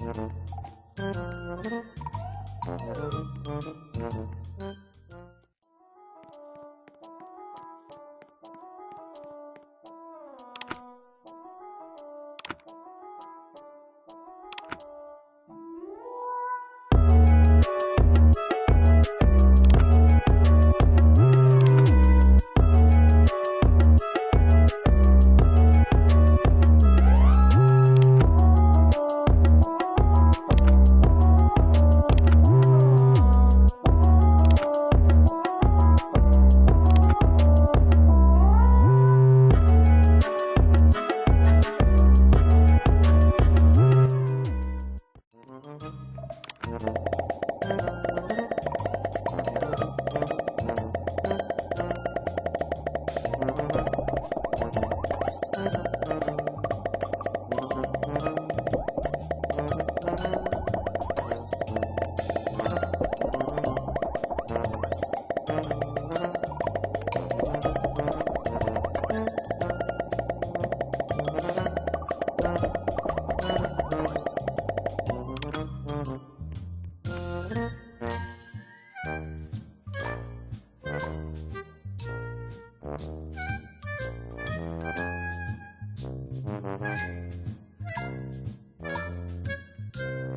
Thank you. うん。